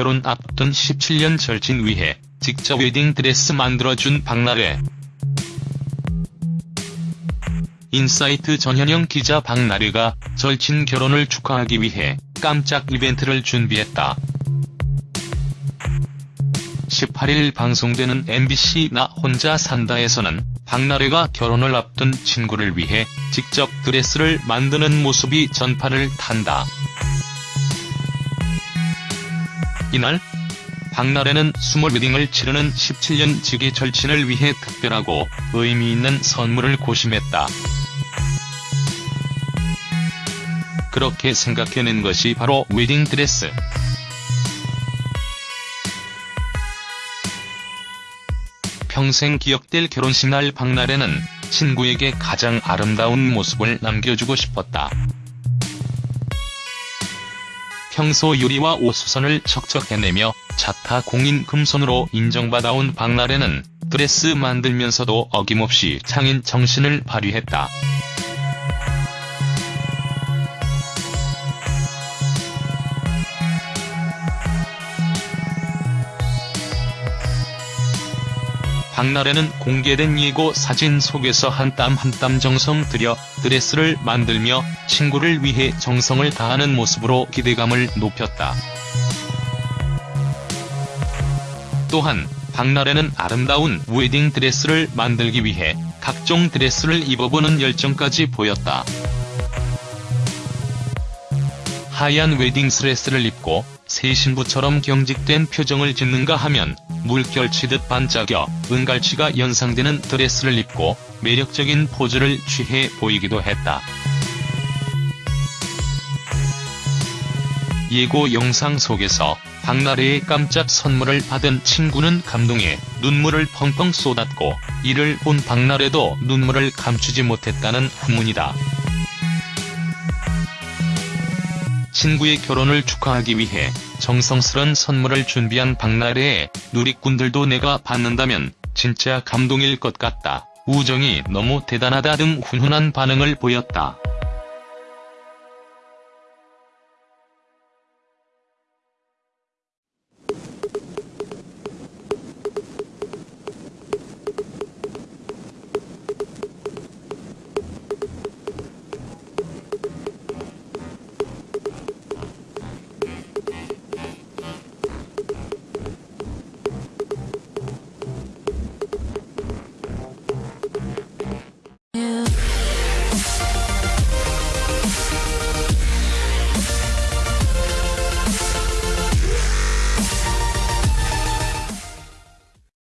결혼 앞둔 17년 절친 위해 직접 웨딩드레스 만들어준 박나래. 인사이트 전현영 기자 박나래가 절친 결혼을 축하하기 위해 깜짝 이벤트를 준비했다. 18일 방송되는 MBC 나 혼자 산다에서는 박나래가 결혼을 앞둔 친구를 위해 직접 드레스를 만드는 모습이 전파를 탄다. 이날 박나래는 스몰 웨딩을 치르는 17년 지기 절친을 위해 특별하고 의미 있는 선물을 고심했다. 그렇게 생각해낸 것이 바로 웨딩 드레스. 평생 기억될 결혼식 날 박나래는 친구에게 가장 아름다운 모습을 남겨주고 싶었다. 평소 유리와 옷수선을 척척 해내며 자타 공인 금손으로 인정받아온 박나래는 드레스 만들면서도 어김없이 창인 정신을 발휘했다. 박나래는 공개된 예고 사진 속에서 한 땀 한 땀 정성 들여 드레스를 만들며 친구를 위해 정성을 다하는 모습으로 기대감을 높였다. 또한 박나래는 아름다운 웨딩 드레스를 만들기 위해 각종 드레스를 입어보는 열정까지 보였다. 하얀 웨딩 드레스를 입고 새 신부처럼 경직된 표정을 짓는가 하면 물결치듯 반짝여 은갈치가 연상되는 드레스를 입고 매력적인 포즈를 취해 보이기도 했다. 예고 영상 속에서 박나래의 깜짝 선물을 받은 친구는 감동에 눈물을 펑펑 쏟았고 이를 본 박나래도 눈물을 감추지 못했다는 후문이다. 친구의 결혼을 축하하기 위해 정성스런 선물을 준비한 박나래의 누리꾼들도 내가 받는다면 진짜 감동일 것 같다. 우정이 너무 대단하다 등 훈훈한 반응을 보였다.